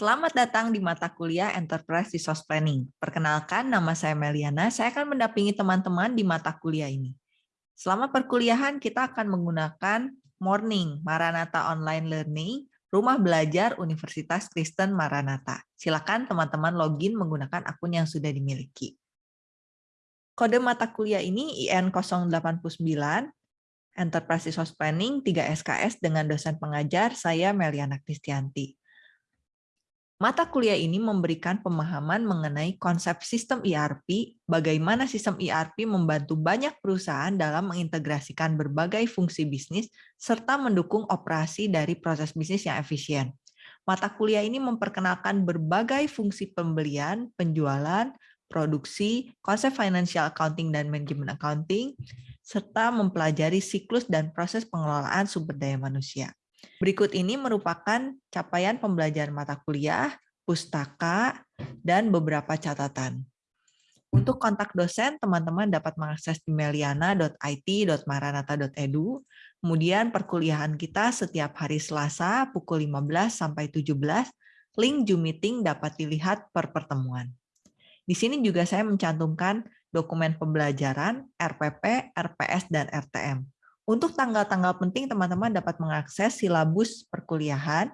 Selamat datang di mata kuliah Enterprise Resource Planning. Perkenalkan, nama saya Meliana. Saya akan mendampingi teman-teman di mata kuliah ini. Selama perkuliahan, kita akan menggunakan Morning, Maranatha Online Learning, Rumah Belajar Universitas Kristen Maranatha. Silakan teman-teman login menggunakan akun yang sudah dimiliki. Kode mata kuliah ini IN 089, Enterprise Resource Planning 3 SKS dengan dosen pengajar, saya Meliana Kristianti. Mata kuliah ini memberikan pemahaman mengenai konsep sistem ERP, bagaimana sistem ERP membantu banyak perusahaan dalam mengintegrasikan berbagai fungsi bisnis, serta mendukung operasi dari proses bisnis yang efisien. Mata kuliah ini memperkenalkan berbagai fungsi pembelian, penjualan, produksi, konsep financial accounting dan manajemen accounting, serta mempelajari siklus dan proses pengelolaan sumber daya manusia. Berikut ini merupakan capaian pembelajaran mata kuliah, pustaka, dan beberapa catatan. Untuk kontak dosen, teman-teman dapat mengakses di meliana.it.maranata.edu. Kemudian perkuliahan kita setiap hari Selasa pukul 15 sampai 17. Link Zoom meeting dapat dilihat per pertemuan. Di sini juga saya mencantumkan dokumen pembelajaran, RPP, RPS, dan RTM. Untuk tanggal-tanggal penting, teman-teman dapat mengakses silabus perkuliahan.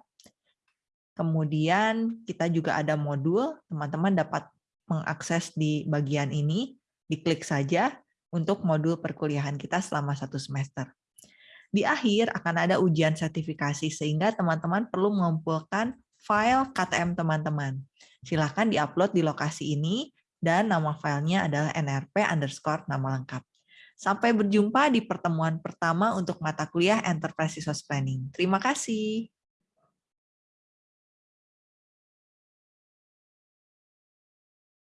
Kemudian kita juga ada modul, teman-teman dapat mengakses di bagian ini, diklik saja untuk modul perkuliahan kita selama satu semester. Di akhir akan ada ujian sertifikasi, sehingga teman-teman perlu mengumpulkan file KTM teman-teman. Silahkan diupload di lokasi ini, dan nama filenya adalah nrp underscore nama lengkap. Sampai berjumpa di pertemuan pertama untuk mata kuliah Enterprise Resource Planning. Terima kasih.